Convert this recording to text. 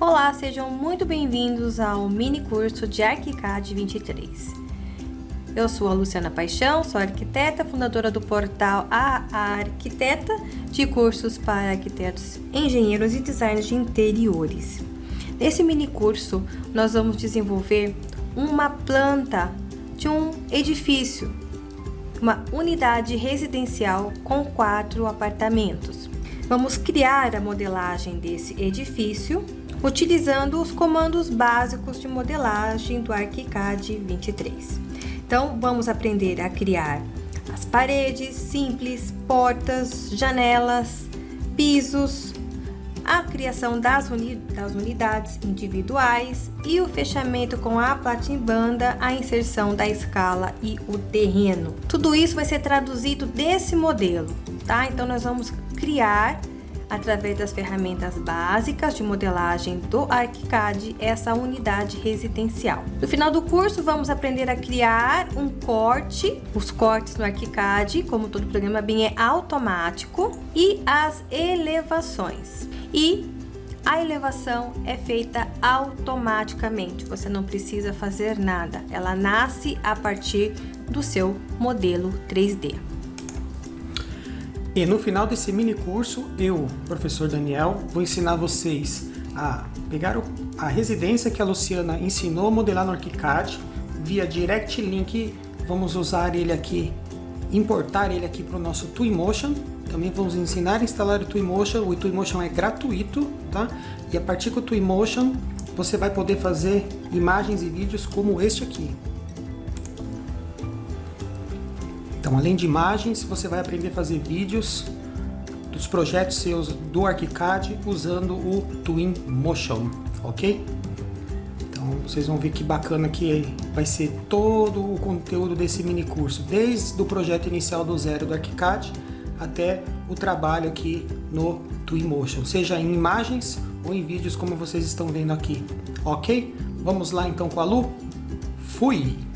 Olá, sejam muito bem-vindos ao mini curso de ArchiCAD 23. Eu sou a Luciana Paixão, sou arquiteta, fundadora do portal A Arquiteta, de cursos para arquitetos, engenheiros e designers de interiores. Nesse mini curso, nós vamos desenvolver uma planta de um edifício, uma unidade residencial com quatro apartamentos. Vamos criar a modelagem desse edifício utilizando os comandos básicos de modelagem do ArchiCAD 23. Então, vamos aprender a criar as paredes simples, portas, janelas, pisos, a criação das, uni das unidades individuais e o fechamento com a platimbanda, a inserção da escala e o terreno. Tudo isso vai ser traduzido desse modelo, tá? Então, nós vamos criar através das ferramentas básicas de modelagem do ArchiCAD essa unidade residencial. No final do curso, vamos aprender a criar um corte, os cortes no ArchiCAD, como todo programa BIM é automático, e as elevações. E a elevação é feita automaticamente, você não precisa fazer nada, ela nasce a partir do seu modelo 3D. E no final desse mini curso, eu, professor Daniel, vou ensinar vocês a pegar a residência que a Luciana ensinou a modelar no ArchiCAD via Direct Link. Vamos usar ele aqui, importar ele aqui para o nosso Twinmotion. Também vamos ensinar a instalar o Twinmotion. O Twinmotion é gratuito, tá? E a partir do Twinmotion, você vai poder fazer imagens e vídeos como este aqui. Então, além de imagens, você vai aprender a fazer vídeos dos projetos seus do ArchiCAD usando o Twinmotion, ok? Então, vocês vão ver que bacana que vai ser todo o conteúdo desse mini curso, desde o projeto inicial do zero do ArchiCAD até o trabalho aqui no Twinmotion, seja em imagens ou em vídeos como vocês estão vendo aqui, ok? Vamos lá então com a Lu? Fui!